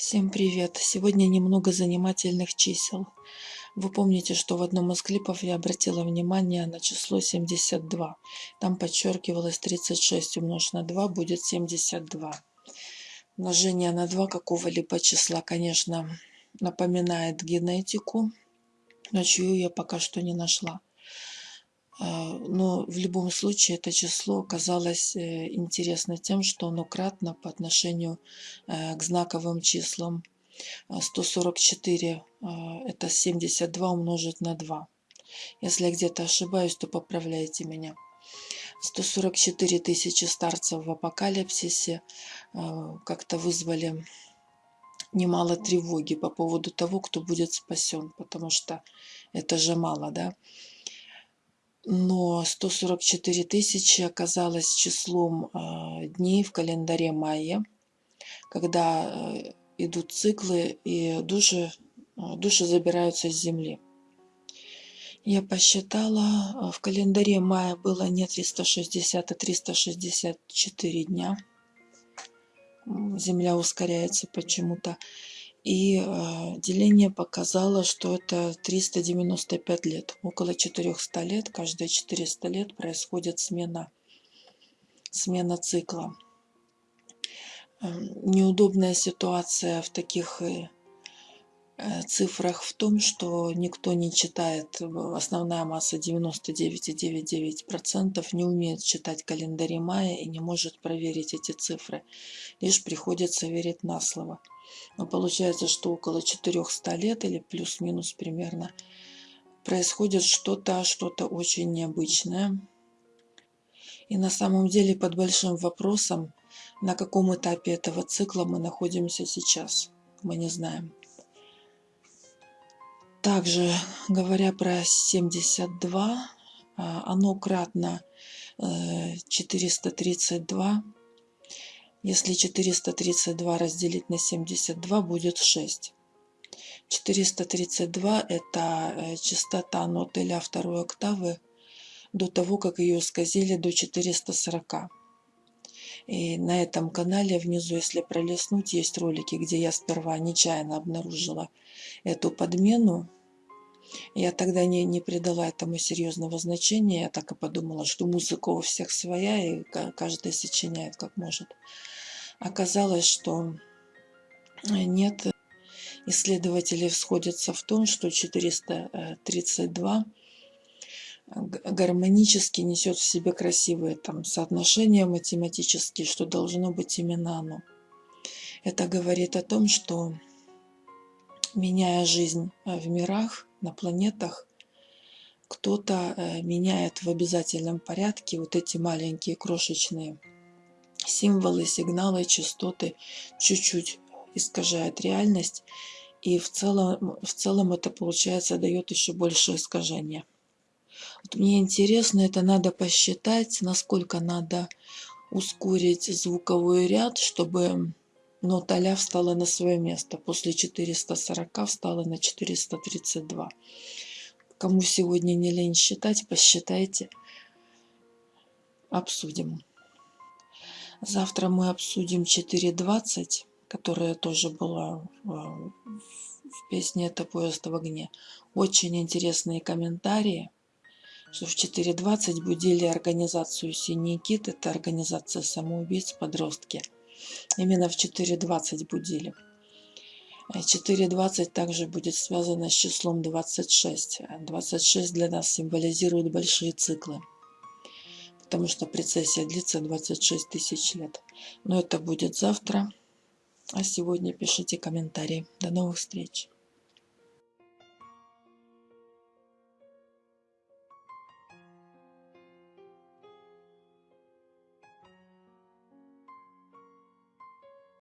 Всем привет! Сегодня немного занимательных чисел. Вы помните, что в одном из клипов я обратила внимание на число 72. Там подчеркивалось 36 умножить на 2 будет 72. Умножение на 2 какого-либо числа, конечно, напоминает генетику, но чью я пока что не нашла. А, но в любом случае это число оказалось э, интересно тем, что оно кратно по отношению э, к знаковым числам. 144 а, – это 72 умножить на 2. Если я где-то ошибаюсь, то поправляйте меня. 144 тысячи старцев в апокалипсисе а, как-то вызвали немало тревоги по поводу того, кто будет спасен, потому что это же мало, да? Но 144 тысячи оказалось числом э, дней в календаре майя, когда э, идут циклы и души, э, души забираются с земли. Я посчитала, в календаре мая было не 360, а 364 дня. Земля ускоряется почему-то. И э, деление показало, что это 395 лет. Около 400 лет, каждые 400 лет происходит смена, смена цикла. Э, неудобная ситуация в таких Э, цифрах в том, что никто не читает, основная масса 99,99% не умеет читать календари мая и не может проверить эти цифры. Лишь приходится верить на слово. Но получается, что около 400 лет или плюс-минус примерно происходит что-то, что-то очень необычное. И на самом деле под большим вопросом, на каком этапе этого цикла мы находимся сейчас, мы не знаем. Также, говоря про 72, а, оно кратно 432. Э, Если 432 разделить на 72, будет 6. 432 – это э, частота ноты ля второй октавы до того, как ее исказили до 440. И на этом канале внизу, если пролистнуть, есть ролики, где я сперва нечаянно обнаружила эту подмену. Я тогда не, не придала этому серьезного значения. Я так и подумала, что музыка у всех своя, и каждый сочиняет как может. Оказалось, что нет. Исследователи сходятся в том, что 432 гармонически несет в себе красивые там соотношения математические, что должно быть именно оно. Это говорит о том, что меняя жизнь э, в мирах, на планетах, кто-то э, меняет в обязательном порядке вот эти маленькие крошечные символы, сигналы, частоты, чуть-чуть искажает реальность, и в целом, в целом это, получается, дает еще больше искажения. Вот мне интересно, это надо посчитать, насколько надо ускорить звуковой ряд, чтобы нота ля встала на свое место. После 440 встала на 432. Кому сегодня не лень считать, посчитайте. Обсудим. Завтра мы обсудим 4.20, которая тоже была э, в песне «Это поезд в огне». Очень интересные комментарии что в 4.20 будили организацию «Синий кит», это организация самоубийц подростки. Именно в 4.20 будили. 4.20 также будет связано с числом 26. 26 для нас символизирует большие циклы, потому что прецессия длится 26 тысяч лет. Но это будет завтра. А сегодня пишите комментарии. До новых встреч!